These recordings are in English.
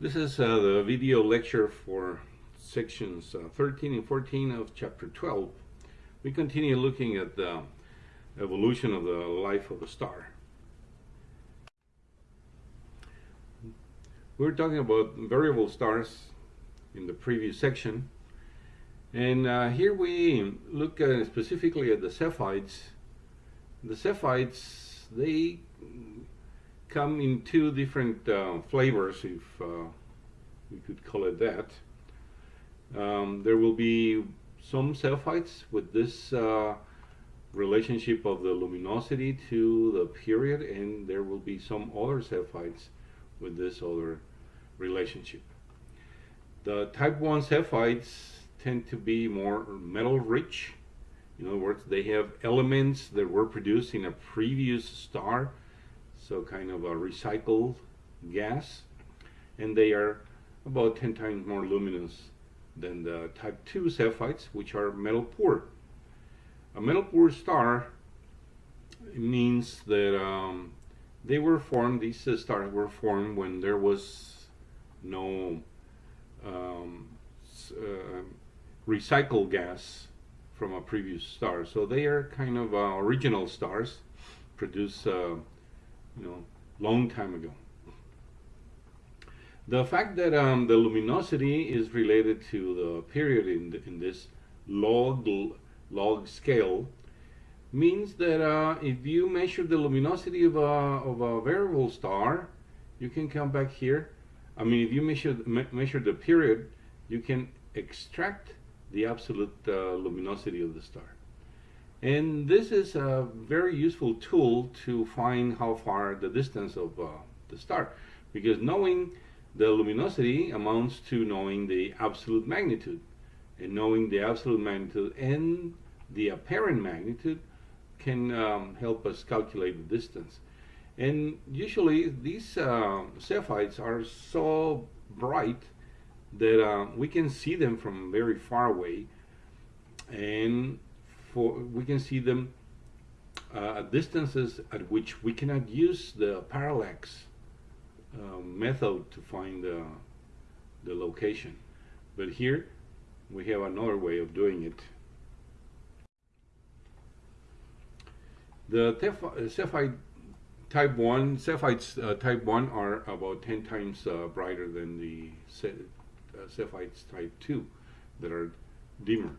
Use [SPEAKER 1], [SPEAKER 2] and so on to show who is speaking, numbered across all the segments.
[SPEAKER 1] This is uh, the video lecture for sections uh, 13 and 14 of chapter 12. We continue looking at the evolution of the life of a star. We were talking about variable stars in the previous section. And uh, here we look at specifically at the Cepheids. The Cepheids, they come in two different uh, flavors, if uh, could call it that. Um, there will be some Cepheids with this uh, relationship of the luminosity to the period, and there will be some other Cepheids with this other relationship. The type 1 Cepheids tend to be more metal rich. In other words, they have elements that were produced in a previous star so kind of a recycled gas, and they are about 10 times more luminous than the type 2 Cepheids, which are metal poor. A metal poor star means that um, they were formed, these stars were formed when there was no um, uh, recycled gas from a previous star. So they are kind of uh, original stars, produce uh, you know, long time ago. The fact that um, the luminosity is related to the period in, the, in this log log scale means that uh, if you measure the luminosity of a, of a variable star, you can come back here. I mean, if you measure me measure the period, you can extract the absolute uh, luminosity of the star. And this is a very useful tool to find how far the distance of uh, the star, because knowing the luminosity amounts to knowing the absolute magnitude. And knowing the absolute magnitude and the apparent magnitude can um, help us calculate the distance. And usually these uh, are so bright that uh, we can see them from very far away. And for we can see them uh, at distances at which we cannot use the parallax uh, method to find the, the location. But here we have another way of doing it. The Cepheid type 1, Cepheids uh, type 1 are about 10 times uh, brighter than the Cepheids uh, type 2 that are dimmer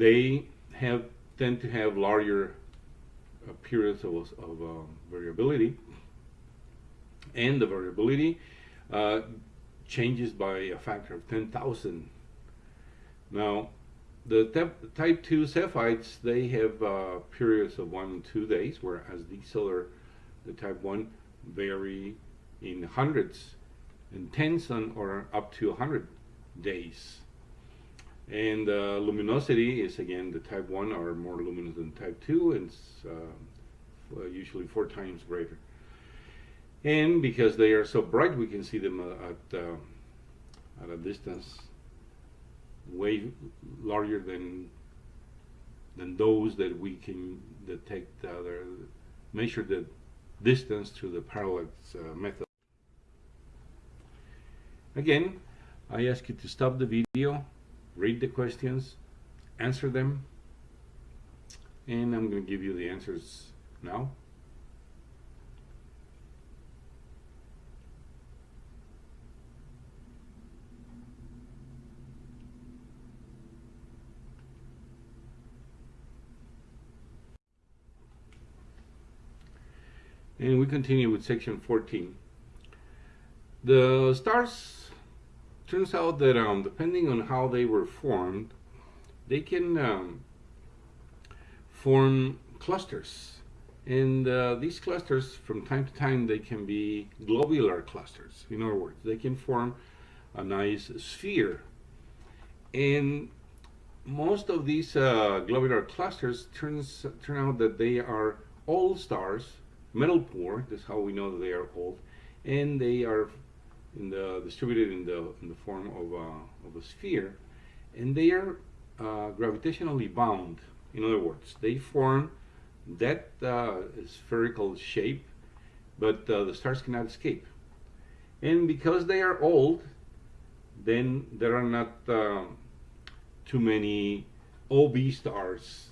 [SPEAKER 1] they have tend to have larger periods of, of uh, variability. And the variability uh, changes by a factor of 10,000 now the type 2 Cepheids they have uh, periods of one and two days whereas these other the type 1 vary in hundreds and tens or up to 100 days and uh, luminosity is again the type 1 are more luminous than type 2 and uh, usually four times greater. And because they are so bright, we can see them uh, at, uh, at a distance way larger than than those that we can detect, uh, measure the distance through the parallax uh, method. Again, I ask you to stop the video read the questions, answer them, and I'm going to give you the answers now. And we continue with section 14. The stars turns out that um, depending on how they were formed, they can um, form clusters. And uh, these clusters, from time to time, they can be globular clusters. In other words, they can form a nice sphere. And most of these uh, globular clusters turns turn out that they are old stars, metal poor. That's how we know that they are old, and they are in the distributed in the in the form of a, of a sphere, and they are uh, gravitationally bound. In other words, they form that uh, spherical shape, but uh, the stars cannot escape. And because they are old, then there are not uh, too many OB stars,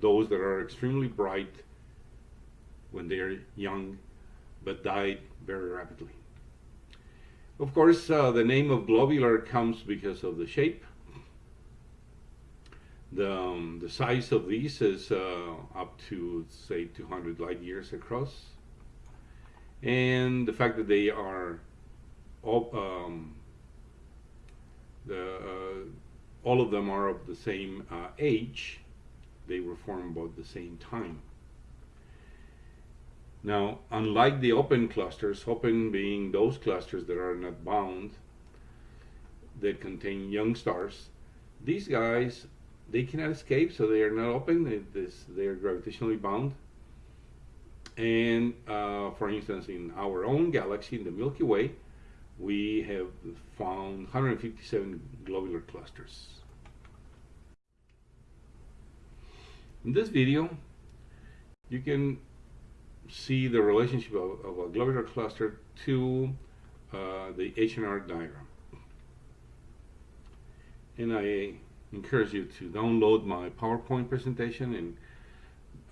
[SPEAKER 1] those that are extremely bright when they are young but died very rapidly. Of course, uh, the name of globular comes because of the shape. The, um, the size of these is uh, up to, say, 200 light years across. And the fact that they are all, um, the, uh, all of them are of the same uh, age, they were formed about the same time. Now, unlike the open clusters, open being those clusters that are not bound, that contain young stars, these guys, they cannot escape, so they are not open, they, are gravitationally bound. And uh, for instance, in our own galaxy, in the Milky Way, we have found 157 globular clusters. In this video, you can see the relationship of, of a globular cluster to uh, the H&R diagram. And I encourage you to download my PowerPoint presentation and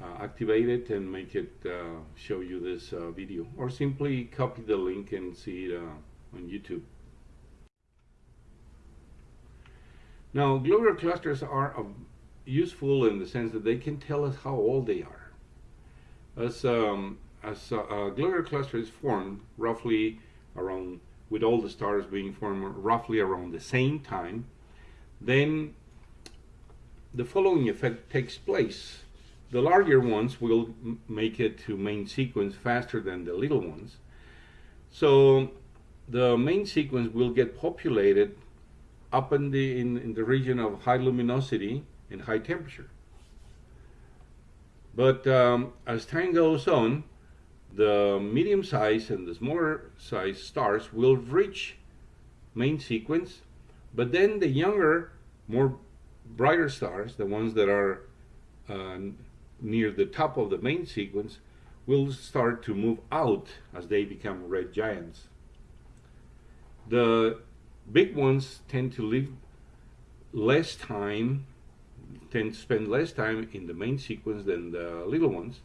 [SPEAKER 1] uh, activate it and make it uh, show you this uh, video or simply copy the link and see it uh, on YouTube. Now globular clusters are useful in the sense that they can tell us how old they are as, um, as a, a globular cluster is formed roughly around, with all the stars being formed roughly around the same time, then the following effect takes place. The larger ones will make it to main sequence faster than the little ones. So the main sequence will get populated up in the, in, in the region of high luminosity and high temperature. But um, as time goes on, the medium size and the smaller size stars will reach main sequence, but then the younger, more brighter stars, the ones that are uh, near the top of the main sequence, will start to move out as they become red giants. The big ones tend to live less time tend to spend less time in the main sequence than the little ones.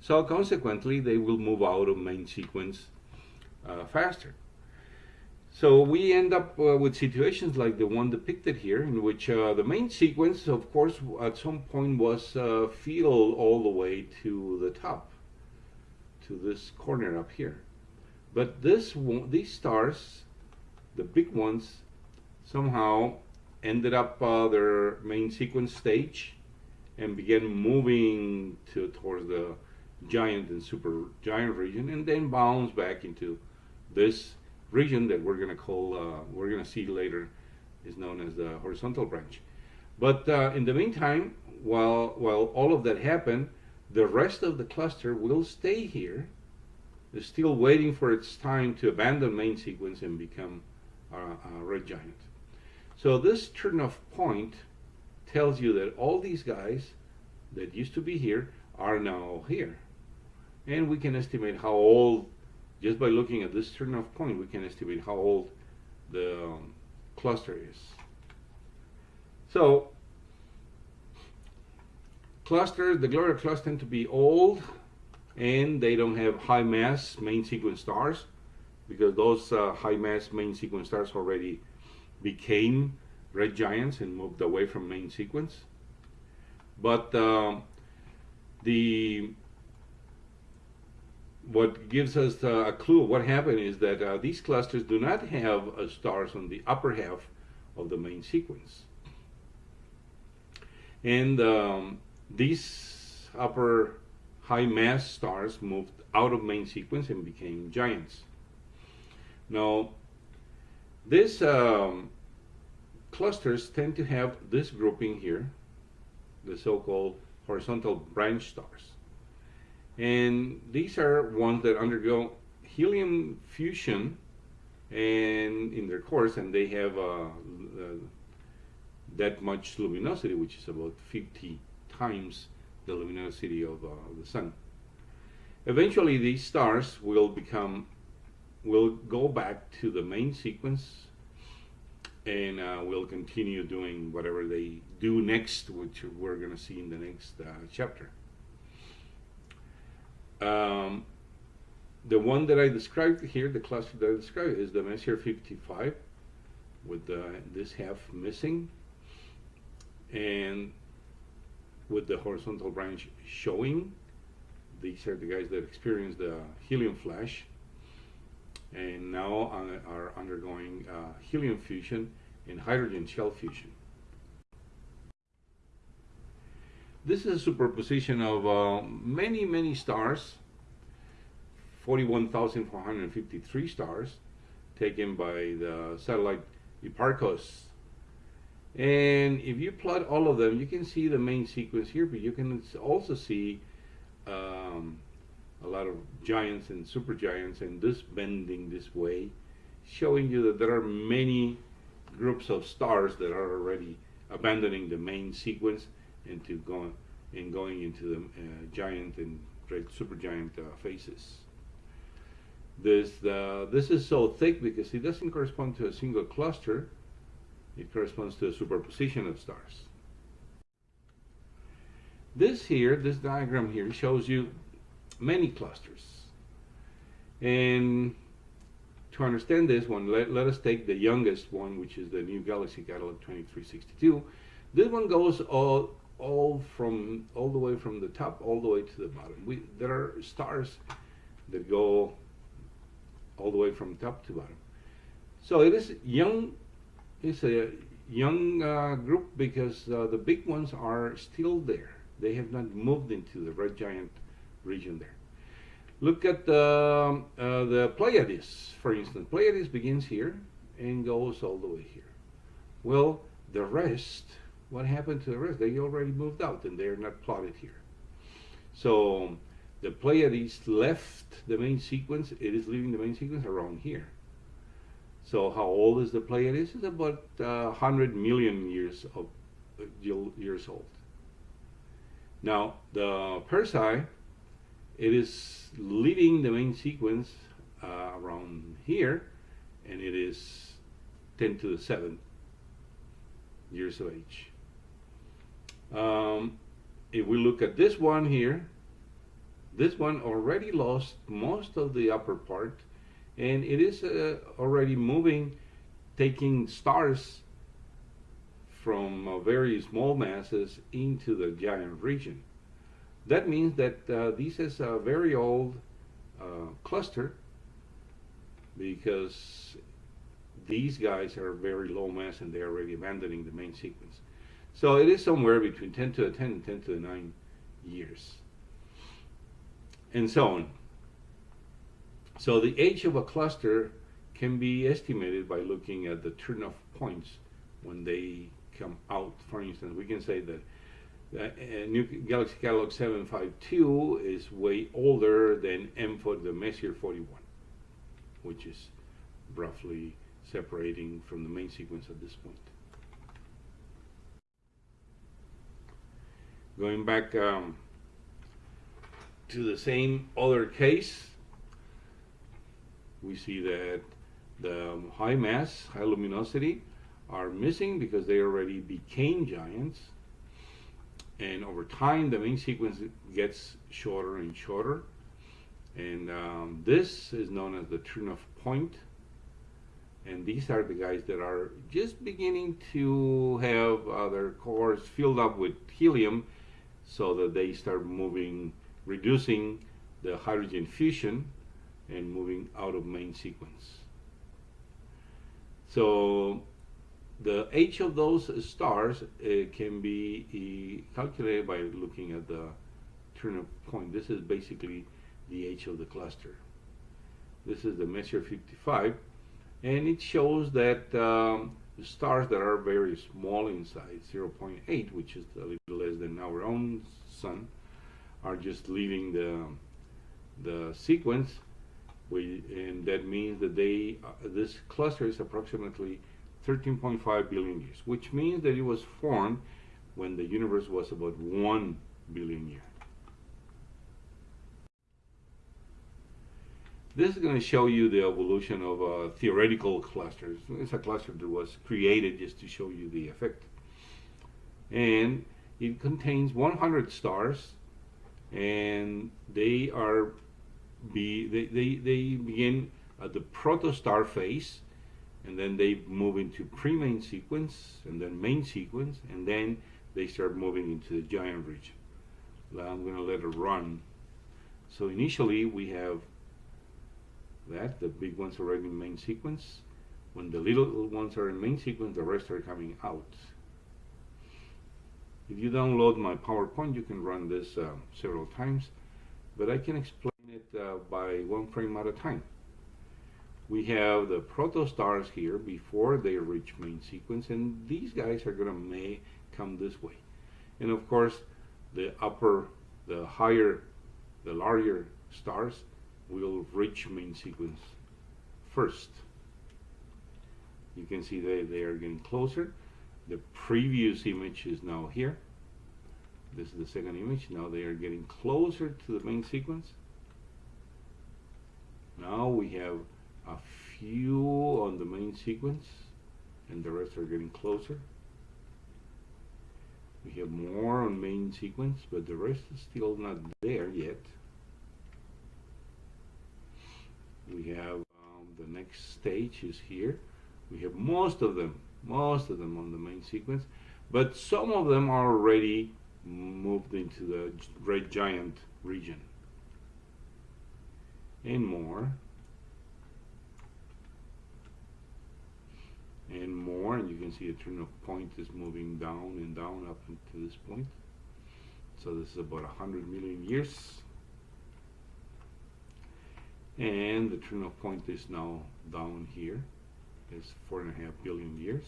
[SPEAKER 1] So consequently, they will move out of main sequence uh, faster. So we end up uh, with situations like the one depicted here, in which uh, the main sequence, of course, at some point was uh, filled all the way to the top, to this corner up here. But this one, these stars, the big ones, somehow ended up uh, their main sequence stage and began moving to towards the giant and super giant region and then bounce back into this region that we're going to call uh, we're going to see later is known as the horizontal branch. But uh, in the meantime while while all of that happened the rest of the cluster will stay here still waiting for its time to abandon main sequence and become a, a red giant so this turn-off point tells you that all these guys that used to be here are now here. And we can estimate how old, just by looking at this turn-off point, we can estimate how old the um, cluster is. So clusters, the globular clusters tend to be old and they don't have high mass main sequence stars because those uh, high mass main sequence stars already became red giants and moved away from main sequence. But uh, the what gives us a clue of what happened is that uh, these clusters do not have uh, stars on the upper half of the main sequence. And um, these upper high mass stars moved out of main sequence and became giants. Now, this um, clusters tend to have this grouping here, the so-called horizontal branch stars. And these are ones that undergo helium fusion and in their course and they have uh, uh, that much luminosity which is about 50 times the luminosity of uh, the sun. Eventually these stars will become we'll go back to the main sequence and uh, we'll continue doing whatever they do next, which we're going to see in the next uh, chapter. Um, the one that I described here, the cluster that I described, is the Messier 55 with the, this half missing and with the horizontal branch showing. These are the guys that experienced the helium flash and now are undergoing uh, helium fusion and hydrogen shell fusion. This is a superposition of uh, many, many stars, 41,453 stars, taken by the satellite Hipparcos. And if you plot all of them, you can see the main sequence here, but you can also see um, a lot of giants and supergiants and this bending this way, showing you that there are many groups of stars that are already abandoning the main sequence and and going into the uh, giant and great supergiant uh, phases. This uh, this is so thick because it doesn't correspond to a single cluster. It corresponds to a superposition of stars. This here, this diagram here, shows you many clusters. And to understand this one, let, let us take the youngest one, which is the New Galaxy Catalog 2362. This one goes all all from all the way from the top all the way to the bottom. We there are stars that go all the way from top to bottom. So it is young. It's a young uh, group because uh, the big ones are still there. They have not moved into the red giant region there. Look at the, uh, the Pleiades, for instance. Pleiades begins here and goes all the way here. Well, the rest, what happened to the rest? They already moved out and they're not plotted here. So the Pleiades left the main sequence. It is leaving the main sequence around here. So how old is the Pleiades? It's about uh, 100 million years of uh, years old. Now the Persei it is leading the main sequence uh, around here, and it is 10 to the 7 years of age. Um, if we look at this one here, this one already lost most of the upper part, and it is uh, already moving, taking stars from uh, very small masses into the giant region. That means that uh, this is a very old uh, cluster because these guys are very low mass and they're already abandoning the main sequence. So it is somewhere between 10 to the 10 and 10 to the 9 years. And so on. So the age of a cluster can be estimated by looking at the turn-off points when they come out. For instance, we can say that uh, New Galaxy Catalog 752 is way older than M for the Messier 41, which is roughly separating from the main sequence at this point. Going back um, to the same other case, we see that the high mass, high luminosity are missing because they already became giants and over time the main sequence gets shorter and shorter. And um, this is known as the turn-off point. And these are the guys that are just beginning to have uh, their cores filled up with helium so that they start moving reducing the hydrogen fusion and moving out of main sequence. So the age of those stars uh, can be uh, calculated by looking at the turn-off point. This is basically the age of the cluster. This is the Messier 55, and it shows that um, the stars that are very small in size, 0.8, which is a little less than our own sun, are just leaving the the sequence. We, and that means that they uh, this cluster is approximately 13.5 billion years, which means that it was formed when the universe was about 1 billion years. This is going to show you the evolution of uh, theoretical clusters. It's a cluster that was created just to show you the effect. And it contains 100 stars, and they are be they, they, they begin at the protostar phase, and then they move into pre-main sequence, and then main sequence, and then they start moving into the giant region. Now I'm going to let it run. So initially we have that, the big ones are in main sequence. When the little ones are in main sequence, the rest are coming out. If you download my PowerPoint, you can run this uh, several times, but I can explain it uh, by one frame at a time. We have the protostars here before they reach main sequence, and these guys are going to may come this way. And of course, the upper, the higher, the larger stars will reach main sequence first. You can see they, they are getting closer. The previous image is now here. This is the second image. Now they are getting closer to the main sequence. Now we have a few on the main sequence and the rest are getting closer. We have more on main sequence, but the rest is still not there yet. We have um, the next stage is here. We have most of them, most of them on the main sequence, but some of them are already moved into the red giant region. And more. And more, and you can see the turn-off point is moving down and down up to this point. So this is about 100 million years. And the of point is now down here. It's four and a half billion years.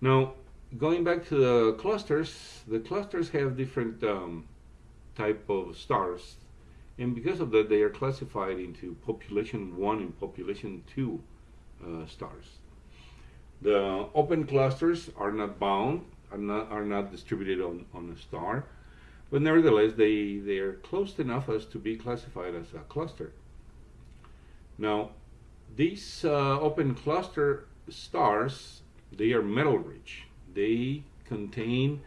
[SPEAKER 1] Now, going back to the clusters, the clusters have different um, type of stars. And because of that, they are classified into population 1 and population 2 uh, stars. The open clusters are not bound, are not, are not distributed on, on a star. But nevertheless, they, they are close enough as to be classified as a cluster. Now, these uh, open cluster stars, they are metal rich. They contain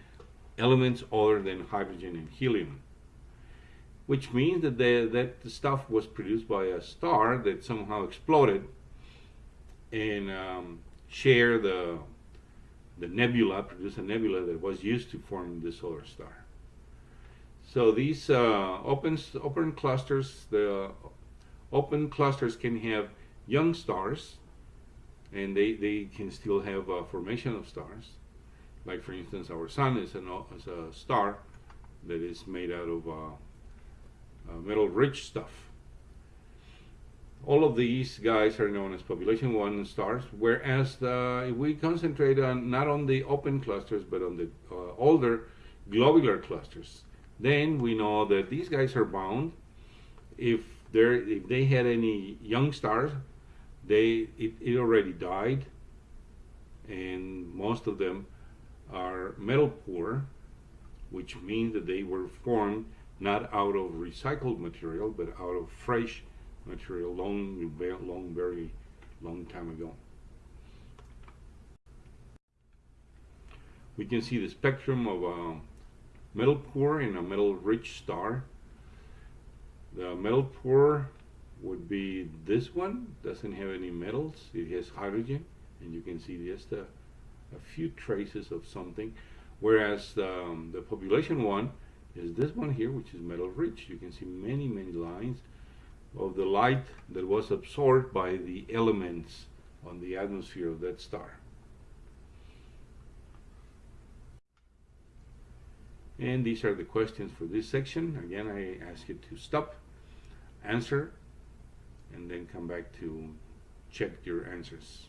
[SPEAKER 1] elements other than hydrogen and helium, which means that the, that the stuff was produced by a star that somehow exploded and um, share the, the nebula, produce a nebula that was used to form the solar star. So these uh, open, open clusters, the open clusters can have young stars and they, they can still have a formation of stars. Like for instance, our sun is, an, is a star that is made out of uh, uh, metal-rich stuff. All of these guys are known as population one stars, whereas the, if we concentrate on not on the open clusters, but on the uh, older globular clusters, then we know that these guys are bound. If they if they had any young stars, they it, it already died, and most of them are metal poor, which means that they were formed not out of recycled material, but out of fresh material long, long, very long time ago. We can see the spectrum of a metal poor and a metal rich star. The metal poor would be this one, doesn't have any metals, it has hydrogen, and you can see just a, a few traces of something. Whereas um, the population one is this one here, which is metal rich. You can see many, many lines of the light that was absorbed by the elements on the atmosphere of that star. And these are the questions for this section. Again, I ask you to stop, answer, and then come back to check your answers.